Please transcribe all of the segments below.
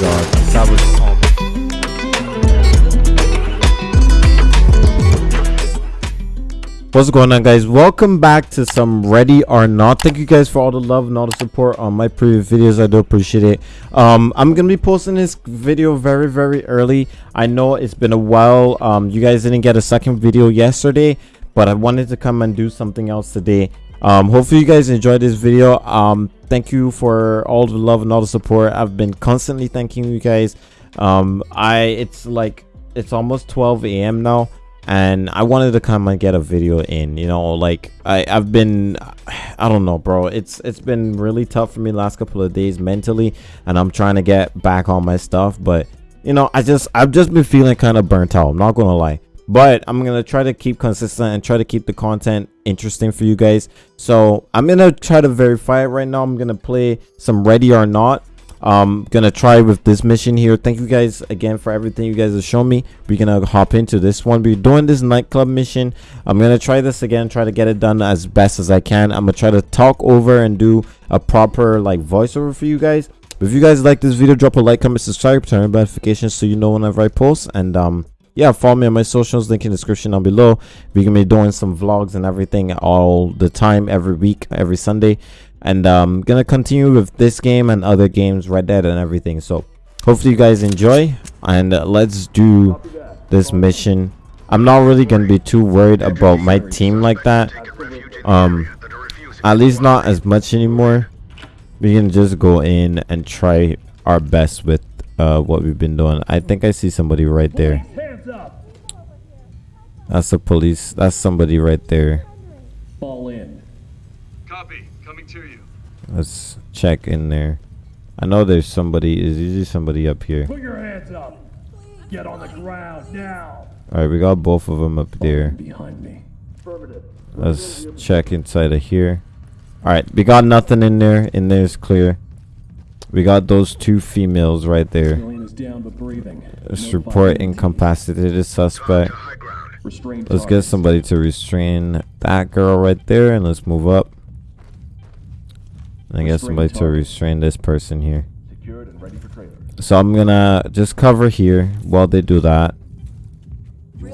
god, that was What's going on guys? Welcome back to some Ready or Not. Thank you guys for all the love and all the support on my previous videos. I do appreciate it. Um, I'm going to be posting this video very, very early. I know it's been a while. Um, you guys didn't get a second video yesterday, but I wanted to come and do something else today. Um, hopefully you guys enjoyed this video. Um, thank you for all the love and all the support. I've been constantly thanking you guys. Um, I, it's like, it's almost 12 a.m. now and I wanted to come and get a video in you know like I I've been I don't know bro it's it's been really tough for me last couple of days mentally and I'm trying to get back on my stuff but you know I just I've just been feeling kind of burnt out I'm not gonna lie but I'm gonna try to keep consistent and try to keep the content interesting for you guys. So I'm gonna try to verify it right now. I'm gonna play some ready or not. Um gonna try with this mission here. Thank you guys again for everything you guys have shown me. We're gonna hop into this one. We're doing this nightclub mission. I'm gonna try this again try to get it done as best as i can. I'm gonna try to talk over and do a proper like voiceover for you guys. If you guys like this video drop a like comment subscribe turn on notifications so you know whenever i post. And um yeah follow me on my socials link in the description down below. We're gonna be doing some vlogs and everything all the time every week every sunday. And um gonna continue with this game and other games red dead and everything. So hopefully you guys enjoy. And uh, let's do this mission. I'm not really gonna be too worried about my team like that. Um at least not as much anymore. We can just go in and try our best with uh what we've been doing. I think i see somebody right there that's the police that's somebody right there Fall in. Copy. Coming to you. Let's check in there. I know there's somebody. Is usually somebody up here. Put your hands up. Get on the ground now. All right, we got both of them up there. Behind me. Let's check inside of here. All right, we got nothing in there. In there's clear. We got those two females right there. Civilian is down but breathing. Let's No report incapacitated suspect. Let's get somebody to restrain that girl right there, and let's move up. And I get somebody to restrain this person here. Secured and ready for trailer. So I'm gonna just cover here while they do that. You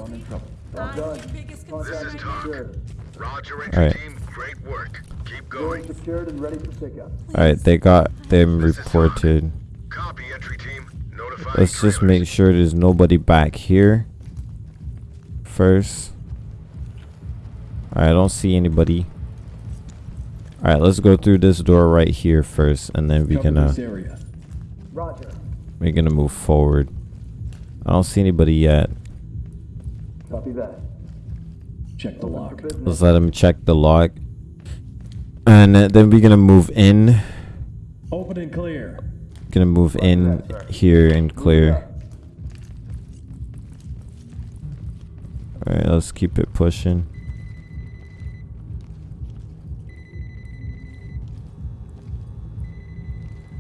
are in trouble. biggest concern. Roger, All right. team. Great work. Keep going. Secured and ready for pickup. All right, they got them reported. Copy, entry team. Notify. Let's just make sure there's nobody back here first. All right, I don't see anybody. All right, let's go through this door right here first, and then we're Cover gonna area. Roger. we're gonna move forward. I don't see anybody yet. Copy that. Check the lock. Let's let him check the log, and uh, then we're gonna move in. Open and clear. Gonna move in here and clear. All right, let's keep it pushing.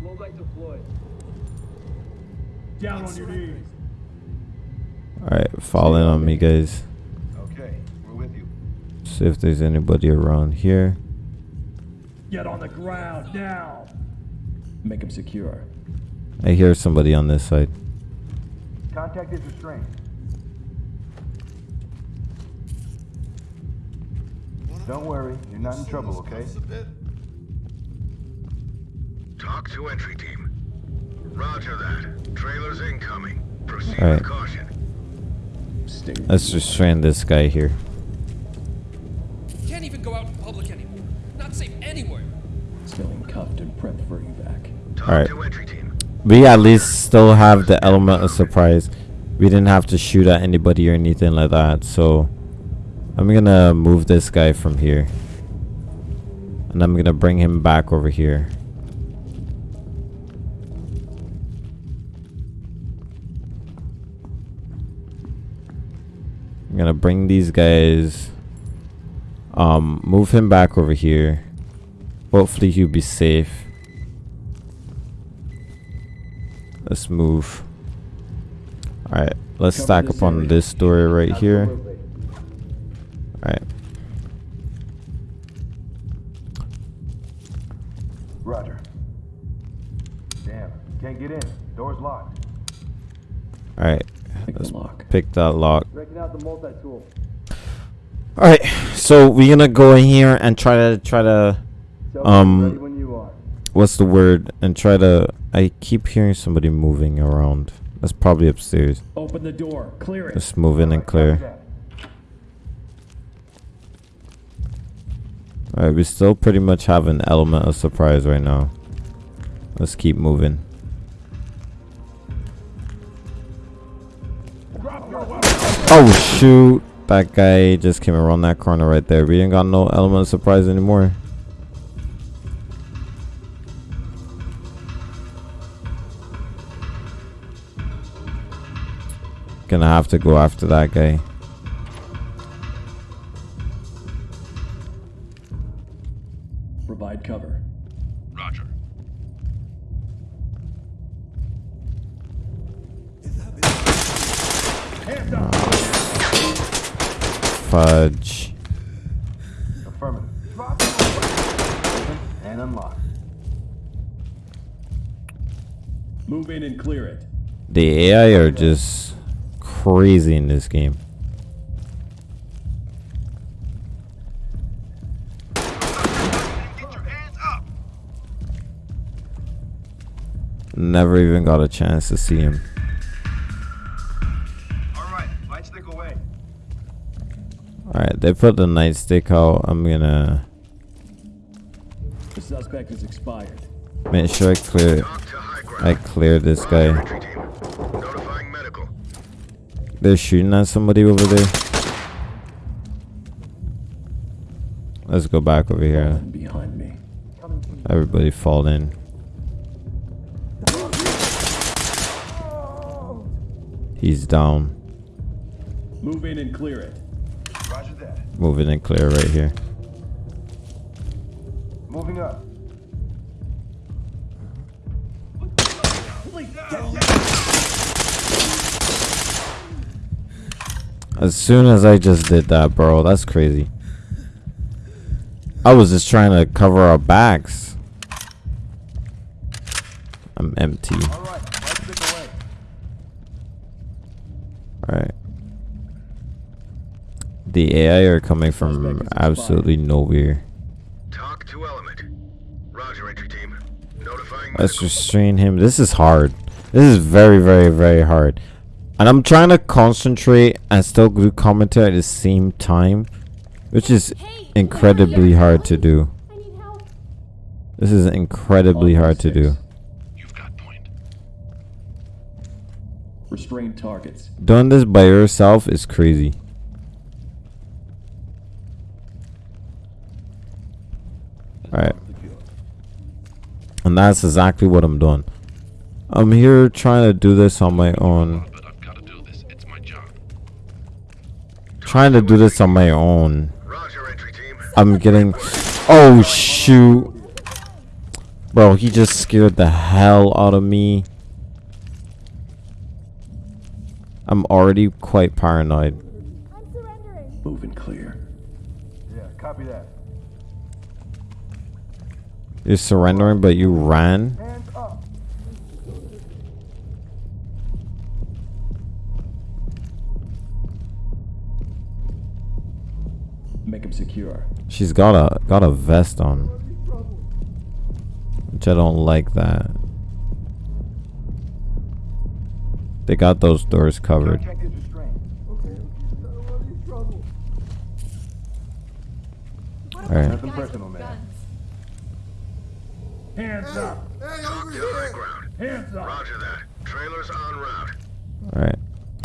Low light deployed. Down on your knees. All right, fall in on me, guys. Okay, we're with you. See if there's anybody around here. Get on the ground now. Make him secure. I hear somebody on this side. Contact is restrained. Don't worry, you're not in trouble, okay? Talk to entry team. Roger that. Trailers incoming. Proceed All with caution. Stay. Let's restrain this guy here. Civilian cuffed and prepped for evac. All right. to entry team. We at least still have the element of surprise. We didn't have to shoot at anybody or anything like that. So I'm gonna move this guy from here. And I'm gonna bring him back over here. I'm gonna bring these guys um move him back over here. Hopefully he'll be safe. Let's move. Alright, let's Cover stack this up on area. this door right here. Alright. Roger. Damn, can't Can't get in. Door's locked. All right, Pick let's lock. pick that lock. Breaking out the multi-tool. All right, so we're gonna go in here and try to try to So, Um, ready when you are. what's the word and try to. I keep hearing somebody moving around. That's probably upstairs. Open the door. Clear it. Just move in and clear. All right, we still pretty much have an element of surprise right now. Let's keep moving. Oh shoot! That guy just came around that corner right there. We ain't got no element of surprise anymore. Gonna have to go after that guy. Provide cover. Roger. Fudge. Affirmative. Open and unlock. Move in and clear it. The AI are just crazy in this game. Get your hands up. Never even got a chance to see him. All right, light stick away. Alright, they put the nightstick out. I'm gonna The suspect is expired. make sure I clear Talk to high ground. I clear this guy. entry team. Notifying medical. They're shooting at somebody over there. Let's go back over here. Behind me. Everybody fall in. He's down. Move in and clear it. Roger that. Moving and clear right here. Moving up. As soon as I just did that, bro, that's crazy. I was just trying to cover our backs. I'm empty. All right, light stick away. Alright. The AI are coming from absolutely nowhere. Talk to element. Roger, entry team. Notifying Let's restrain him. This is hard. This is very, very, very hard. And I'm trying to concentrate and still do commentary at the same time. Which is incredibly hard to do. I need help. This is incredibly hard to do. You've got point. Restrain targets. Doing this by yourself is crazy. Alright. And that's exactly what I'm doing. I'm here trying to do this on my own. But I've got to do this. It's my job. Trying to do this on my own. Roger, entry team. I'm getting. Oh, shoot. Bro, he just scared the hell out of me. I'm already quite paranoid. I'm surrendering. Move clear. Yeah, copy that. You're surrendering, but you ran? Make him secure. She's got a got a vest on. Which I don't like that. They got those doors covered. Contact is restrained. Alright. Nothing personal, man. Hands up. Talk to high. Hands up. Roger that. Trailers en route. Alright.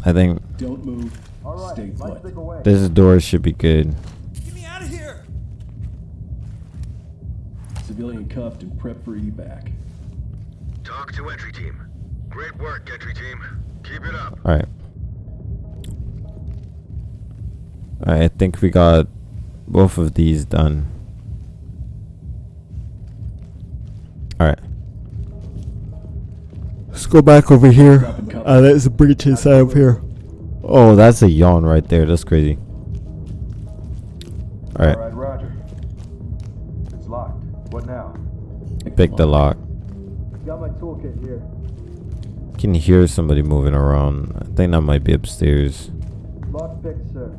I think Don't move. All right, Stay put. this door should be good. Get me out of here! Civilian cuffed and prep for evac. Talk to entry team. Great work, entry team. Keep it up. Alright. Alright, I think we got both of these done. Alright. Let's go back over here. Drop and cover. Uh, let's breach inside out here. Oh, that's a yawn right there. That's crazy. All right, pick the lock. Got my toolkit here. can hear somebody moving around. I think that might be upstairs. Lock picked, sir.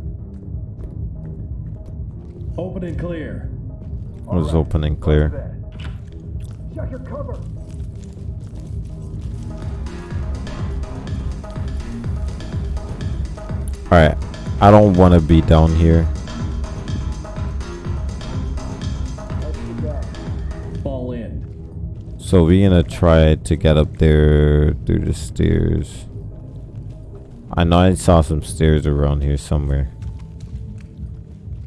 Open and clear. It was open and clear. Check your cover. Alright. I don't want to be down here. So we're gonna try to get up there through the stairs. I know I saw some stairs around here somewhere.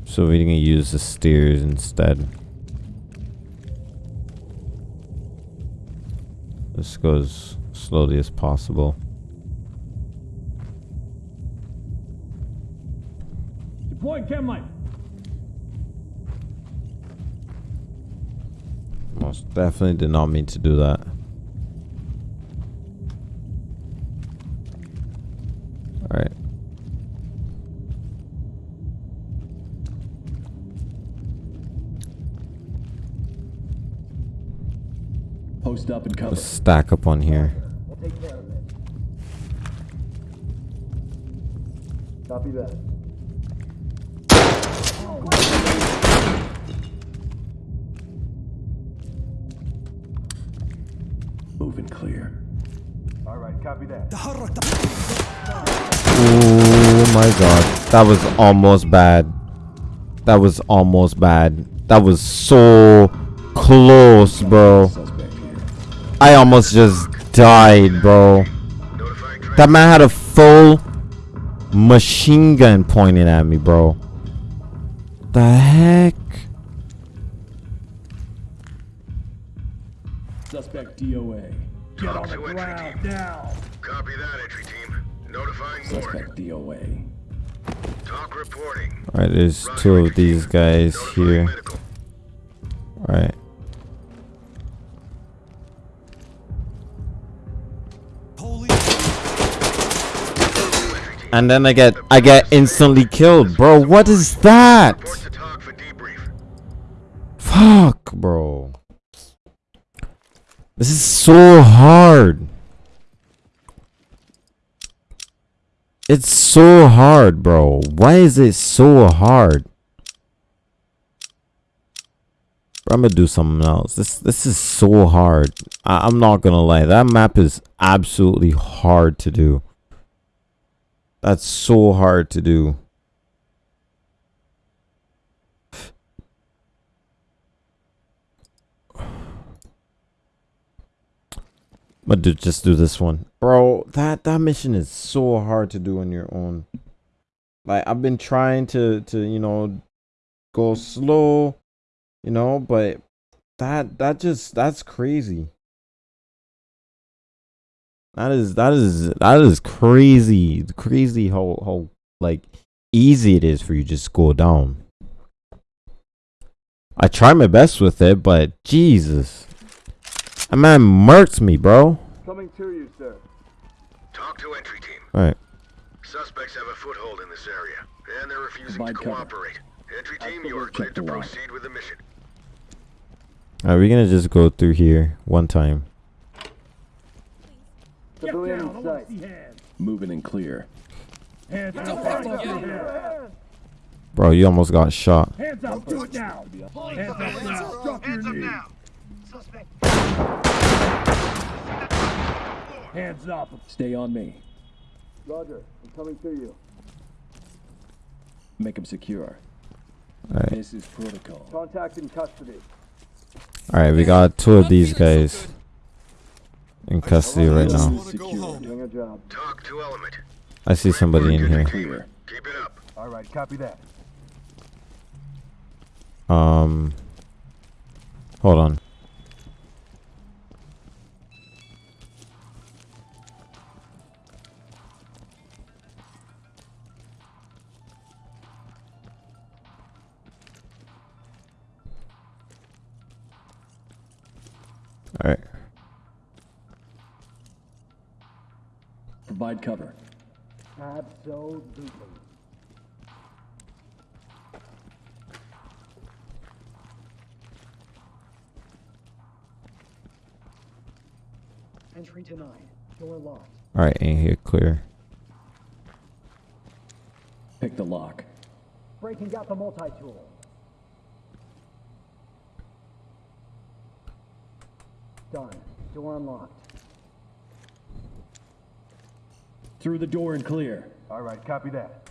So we're gonna use the stairs instead. Let's go as slowly as possible. Deploying chem light. Most definitely did not mean to do that. Alright. Post up and cover. Let's stack up on here. We'll take care of it. Copy that. Clear. All right, copy that. Oh my god. That was almost bad. That was almost bad. That was so close, bro. I almost just died, bro. That man had a full machine gun pointed at me, bro. The heck? Suspect DOA. Get on the to entry ground team. now. Copy that, entry team. Notifying morgue. Suspect DOA. Talk reporting. Alright, there's Roger, two of entry team. these guys Notifying here. Alright. And then I get I get instantly killed, bro. What is that? Report to talk for debrief. Fuck, bro. This is so hard. It's so hard, bro. Why is it so hard? I'm gonna do something else. This this is so hard. I, I'm not gonna lie. That map is absolutely hard to do. That's so hard to do. But do just do this one, bro. That that mission is so hard to do on your own. Like I've been trying to to you know go slow, you know, but that that just that's crazy. That is that is that is crazy, crazy how how like easy it is for you just go down. I try my best with it, but Jesus. That man murked me, bro. Coming to you, sir. Talk to entry team. Alright. Suspects have a foothold in this area, and they're refusing Provide to cover. cooperate. Entry team, you are cleared to line. proceed with the mission. Alright, we're gonna just go through here one time. Get Civilian down. In sight. to see hands. Moving and clear. Hands up. the Hands fuck, up. yo? Hands Bro, you almost got shot. Hands up. Do it now. Hands up now. Drop your knee. Hands up. Stay on me. Roger, I'm coming to you. Make him secure. Alright. This is protocol. Contact in custody. Alright, we got two of these guys in custody right now. This is secure. Doing a job. Talk to element. I see somebody in here. Keep it up. All right, copy that. Um Hold on. Entry denied. Door locked. All right, ain't here clear. Pick the lock. Breaking out the multi-tool. Done. Door unlocked. Through the door and clear. All right, copy that.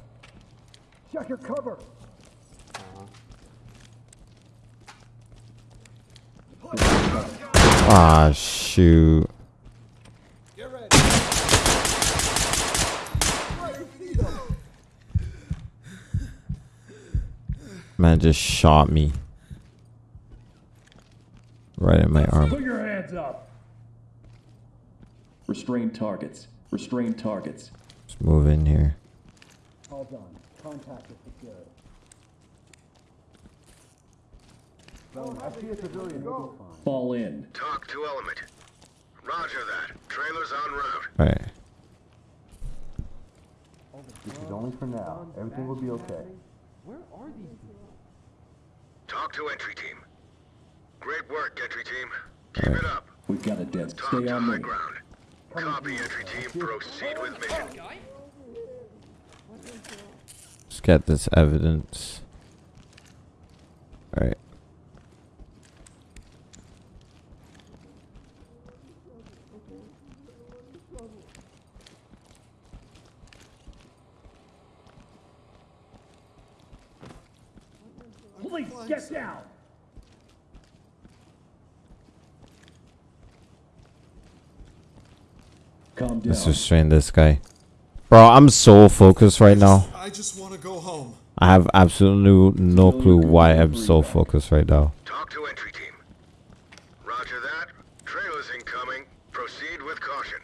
Check your cover. Ah, shoot. Man just shot me. Right in my arm. Put your hands up. Restrain targets. Restrain targets. Let's move in here. All done. Contact is secured. I see a civilian. We'll. Fall in. Talk to element. Roger that. Trailers on route. Right. This is only for now. Everything will be okay. Talk to entry team. Great work, entry team. Keep it up. We've got a dead. Talk Stay on the ground. Copy, entry team. Proceed with mission. Let's get this evidence. Alright. Police, get down. Calm down. Let's restrain this guy. Bro, I'm so focused right now. I just want to go home. I have absolutely no clue why I'm so focused right now. Talk to entry team. Roger that. Trailers incoming. Proceed with caution.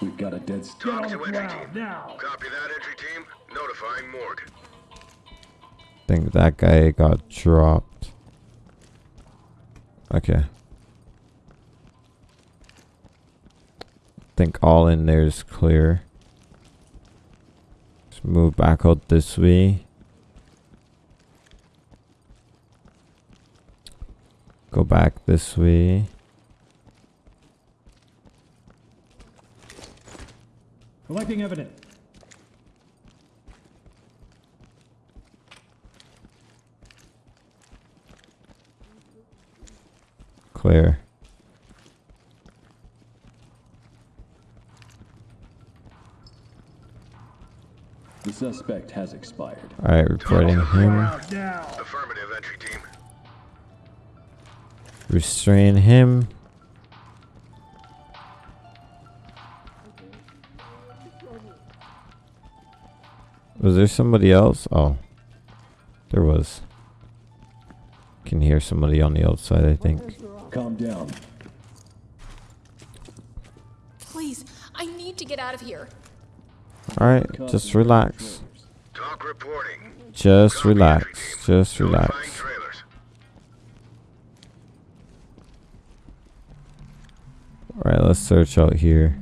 We've got a dead. Get Talk to entry team. now. Copy that, entry team. Notifying morgue. Think that guy got dropped. Okay. think all in there is clear. Let's move back out this way. Go back this way. Collecting evidence. Clear. The suspect has expired. Alright, reporting him. Affirmative, entry team. Restrain him. Was there somebody else? Oh. There was. Can hear somebody on the outside, I think. Calm down. Please, I need to get out of here. Alright, just relax. Talk reporting. Just Copy, relax. Just relax. Alright, let's search out here.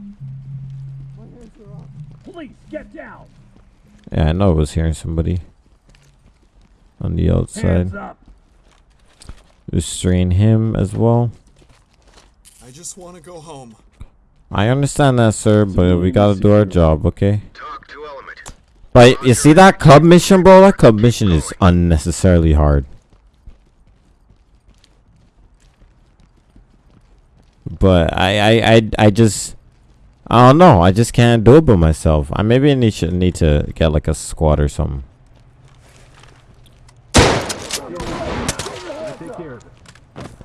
Police, get down. Yeah, I know I was hearing somebody. On the outside. Hands. Restrain him as well. I just want to go home. I understand that, sir, but we gotta do our job, okay? Talk to element. But you see that club mission, bro? That club mission is unnecessarily hard. But I, I, I, I just, I don't know. I just can't do it by myself. I maybe need should need to get like a squad or something.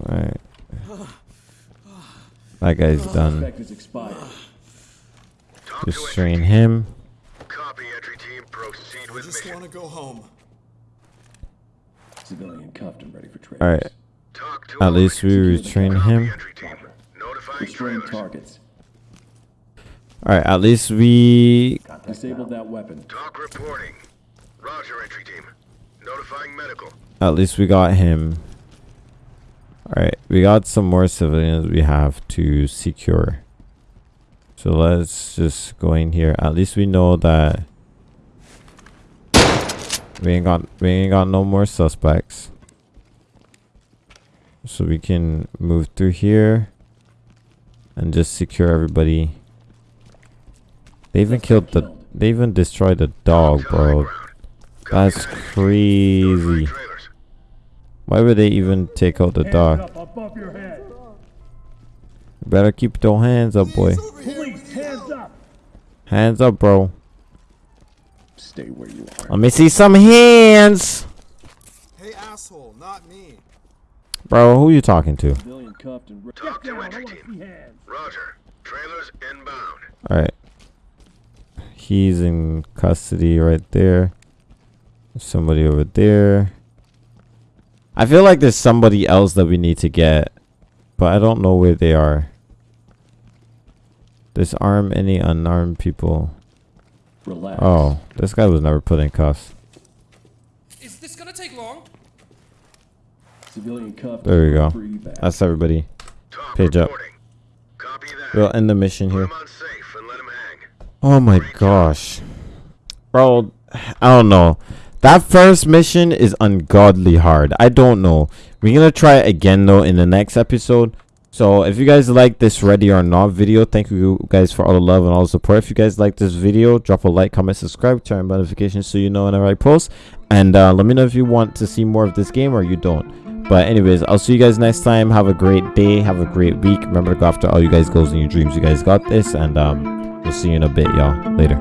Alright. That guy's done. Suspect is expired. Talk to entry Restrain him. Copy, entry team. Proceed with just mission. want to go home. Civilian cuffed and ready for trailers. Alright. At least we restrain Copy, him. entry team. Restrain targets. Alright, at least we Disable that weapon. Talk reporting. Roger, entry team. Notifying medical. At least we got him. Alright, we got some more civilians we have to secure. So let's just go in here. At least we know that we ain't got we ain't got no more suspects. So we can move through here. and just secure everybody. They even killed the. They even destroyed the dog, bro. That's crazy. Trailers. Why would they even take out the Hands dog? up above your head. Better keep your hands up, boy. He's over here Police, hands up. Hands up, bro. Stay where you are. Let me see some hands, Hey, asshole, not me. bro. Who are you talking to? Civilian cuffed and. Re- Talk to entry team. Roger. Trailers inbound. All right. He's in custody right there. Somebody over there. I feel like there's somebody else that we need to get, but I don't know where they are. Disarm any unarmed people. Relax. Oh, this guy was never put in cuffs. Is this gonna take long? Civilian cuffed. There we go. That's everybody. Talk Page up. reporting. Copy that. We'll end the mission Put here. him on safe and let him hang. Oh my gosh. Bro, I don't know. That first mission is ungodly hard. I don't know. We're gonna try it again though in the next episode. So if you guys like this ready or not video, thank you guys for all the love and all the support. If you guys like this video, drop a like, comment, subscribe, turn on notifications so you know whenever I post. And uh, let me know if you want to see more of this game or you don't. But anyways, I'll see you guys next time. Have a great day. Have a great week. Remember to go after all you guys goals and your dreams. You guys got this. And um, we'll see you in a bit, y'all. Later.